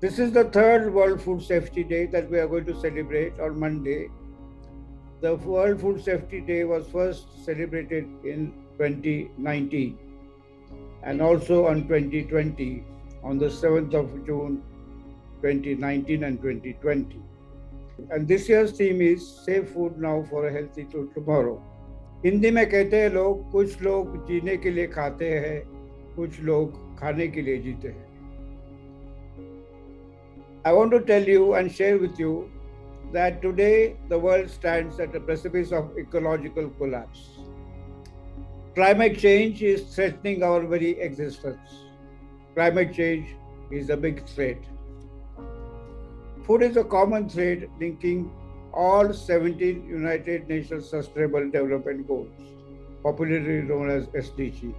This is the third World Food Safety Day that we are going to celebrate on Monday. The World Food Safety Day was first celebrated in 2019 and also on 2020 on the 7th of June 2019 and 2020. And this year's theme is Safe Food Now for a Healthy Tomorrow. Hindi में कहते हैं लोग कुछ लोग जीने के लिए खाते हैं कुछ लोग खाने के लिए जीते हैं I want to tell you and share with you that today the world stands at the precipice of ecological collapse. Climate change is threatening our very existence. Climate change is a big threat. Food is a common thread linking all 17 United Nations Sustainable Development Goals, popularly known as SDG.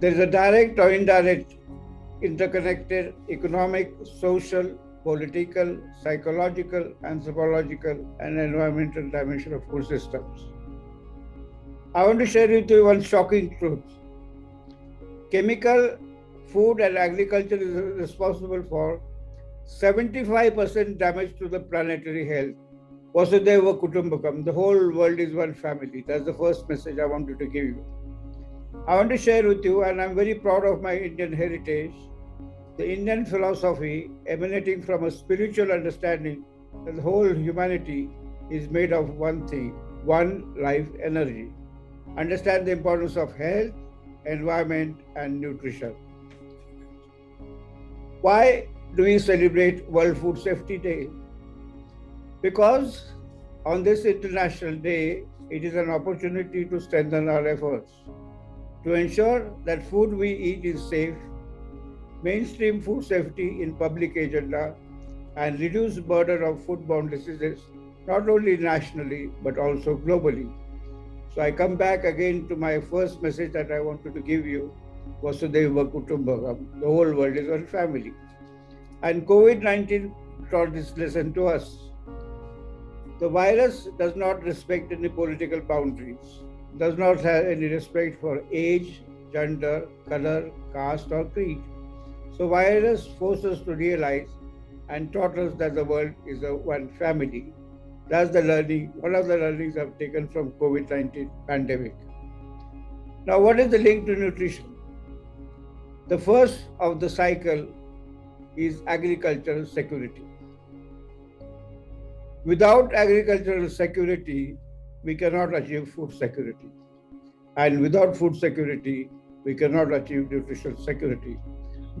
There is a direct or indirect interconnected economic, social, political, psychological, anthropological, and environmental dimension of food systems. I want to share with you one shocking truth. Chemical, food, and agriculture is responsible for 75% damage to the planetary health. Vasudhaiva Kutumbakam, the whole world is one family. That's the first message I wanted to give you. I want to share with you, and I'm very proud of my Indian heritage, the Indian philosophy emanating from a spiritual understanding that the whole humanity is made of one thing, one life energy. Understand the importance of health, environment, and nutrition. Why do we celebrate World Food Safety Day? Because on this International Day, it is an opportunity to strengthen our efforts to ensure that food we eat is safe, mainstream food safety in public agenda, and reduce burden of foodborne diseases not only nationally but also globally. So I come back again to my first message that I wanted to give you, Vasudhaiva Kutumbakam, the whole world is one family. And COVID-19 taught this lesson to us. The virus does not respect any political boundaries, does not have any respect for age, gender, color, caste, or creed. So virus forces us to realize and taught us that the world is a one family. That's the learning, one of the learnings I've taken from COVID-19 pandemic. Now, what is the link to nutrition? The first of the cycle is agricultural security. Without agricultural security, we cannot achieve food security. And without food security, we cannot achieve nutritional security.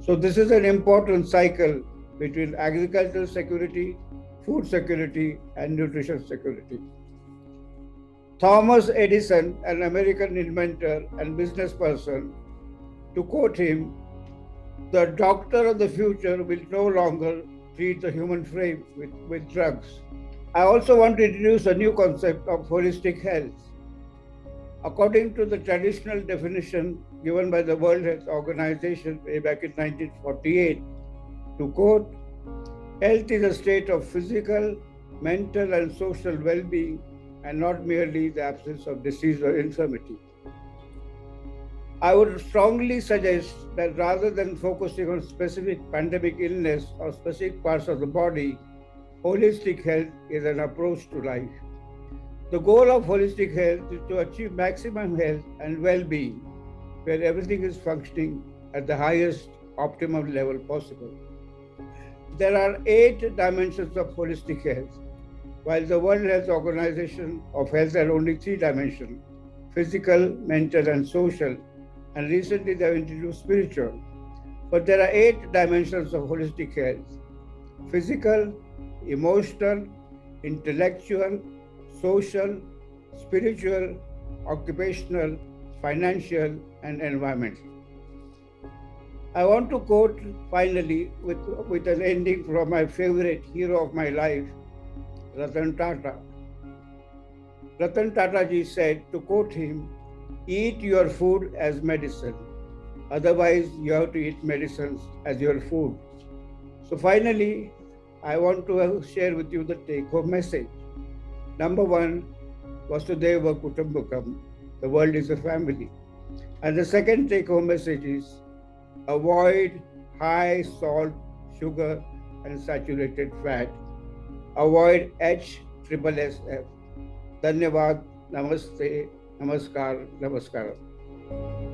So this is an important cycle between agricultural security, food security, and nutrition security. Thomas Edison, an American inventor and business person, to quote him, the doctor of the future will no longer treat the human frame with, with drugs. I also want to introduce a new concept of holistic health. According to the traditional definition given by the World Health Organization way back in 1948, to quote, health is a state of physical, mental, and social well being, and not merely the absence of disease or infirmity. I would strongly suggest that rather than focusing on specific pandemic illness or specific parts of the body, holistic health is an approach to life. The goal of holistic health is to achieve maximum health and well-being, where everything is functioning at the highest optimum level possible. There are eight dimensions of holistic health, while the World Health Organization of Health has only three dimensions, physical, mental, and social, and recently they have introduced spiritual. But there are eight dimensions of holistic health physical, emotional, intellectual, social, spiritual, occupational, financial, and environmental. I want to quote finally with, with an ending from my favorite hero of my life, Ratan Tata. Ratan Tata ji said, to quote him, eat your food as medicine. Otherwise, you have to eat medicines as your food. So finally, I want to share with you the take home message. Number one, Vasudhaiva Kutumbakam, the world is a family. And the second take home message is avoid high salt, sugar, and saturated fat. Avoid H triple SF. Dhanyavad, Namaste, Namaskar, Namaskaram.